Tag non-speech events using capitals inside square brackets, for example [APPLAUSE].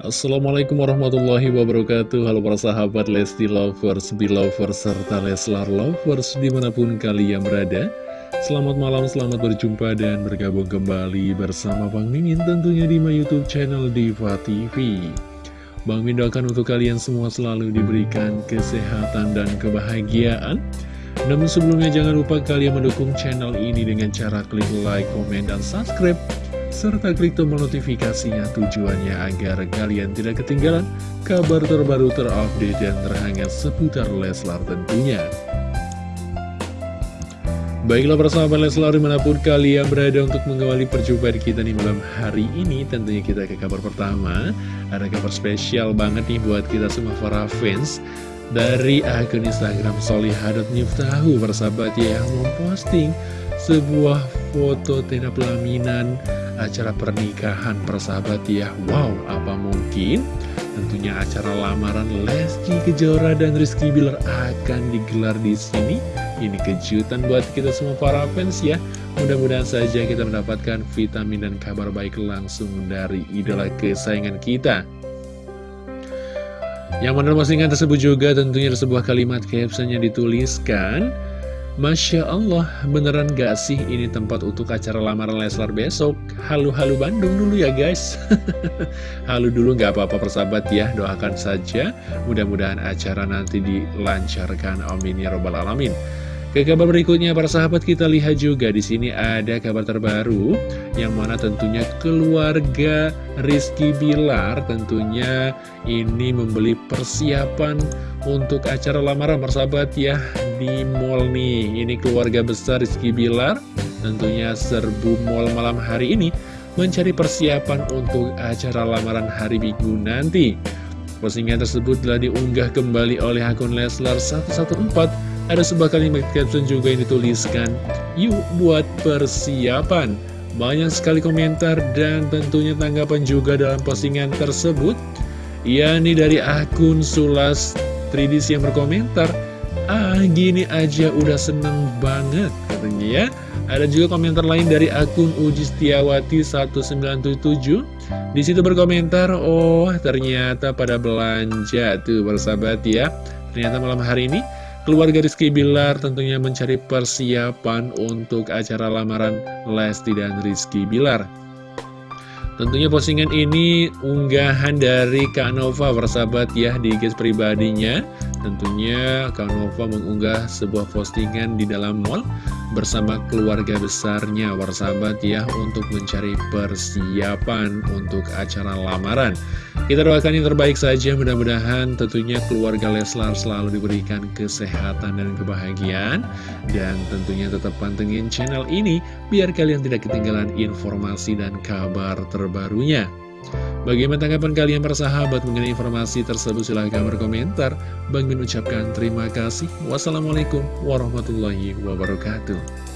Assalamualaikum warahmatullahi wabarakatuh. Halo para sahabat Lesti Lovers, Belovers, serta Leslar Lovers di mana pun kalian berada. Selamat malam, selamat berjumpa dan bergabung kembali bersama Bang Mimin tentunya di my youtube channel Diva TV Bang Mimin doakan untuk kalian semua selalu diberikan kesehatan dan kebahagiaan. Namun sebelumnya jangan lupa kalian mendukung channel ini dengan cara klik like, komen, dan subscribe serta klik tombol notifikasinya tujuannya agar kalian tidak ketinggalan kabar terbaru terupdate dan terhangat seputar Leslar tentunya. Baiklah persahabat Leslar di mana pun kalian berada untuk mengawali perjumpaan kita di malam hari ini Tentunya kita ke kabar pertama Ada kabar spesial banget nih buat kita semua para fans Dari akun Instagram solihah.niftahu persahabat ya Yang memposting sebuah foto tenda pelaminan acara pernikahan persahabat ya Wow, apa mungkin? Tentunya acara lamaran Lesti Kejora dan Rizky Bilar akan digelar di sini. Ini kejutan buat kita semua para fans ya. Mudah-mudahan saja kita mendapatkan vitamin dan kabar baik langsung dari idola kesayangan kita. Yang mana postingan tersebut juga tentunya ada sebuah kalimat caption yang dituliskan Masya Allah, beneran gak sih ini tempat untuk acara lamaran Leslar besok? Halu-halu Bandung dulu ya guys. [LAUGHS] Halu dulu gak apa-apa persahabat ya, doakan saja. Mudah-mudahan acara nanti dilancarkan, amin ya robbal alamin ke kabar berikutnya para sahabat kita lihat juga di sini ada kabar terbaru yang mana tentunya keluarga Rizky Bilar tentunya ini membeli persiapan untuk acara lamaran para sahabat ya di mall nih. Ini keluarga besar Rizky Bilar tentunya serbu mall malam hari ini mencari persiapan untuk acara lamaran hari Minggu nanti. Postingan tersebut telah diunggah kembali oleh akun Leslar 114 ada sebuah kalimat caption juga yang dituliskan, Yuk buat persiapan. Banyak sekali komentar dan tentunya tanggapan juga dalam postingan tersebut. Ya, ini dari akun Sulas Tridis yang berkomentar, Ah, gini aja udah seneng banget, katanya ya. Ada juga komentar lain dari akun Uji Setiawati 1977. Di situ berkomentar, oh ternyata pada belanja tuh bersahabat ya. Ternyata malam hari ini Keluarga Rizky Bilar tentunya mencari persiapan untuk acara lamaran Lesti dan Rizky Bilar. Tentunya postingan ini unggahan dari Kak Nova bersahabat ya di guys pribadinya. Tentunya Kak Nova mengunggah sebuah postingan di dalam mall bersama keluarga besarnya bersahabat ya untuk mencari persiapan untuk acara lamaran. Kita doakan yang terbaik saja mudah-mudahan tentunya keluarga Leslar selalu diberikan kesehatan dan kebahagiaan. Dan tentunya tetap pantengin channel ini biar kalian tidak ketinggalan informasi dan kabar terbarunya Bagaimana tanggapan kalian persahabat mengenai informasi tersebut? Silahkan berkomentar. Bang Min ucapkan terima kasih. Wassalamualaikum warahmatullahi wabarakatuh.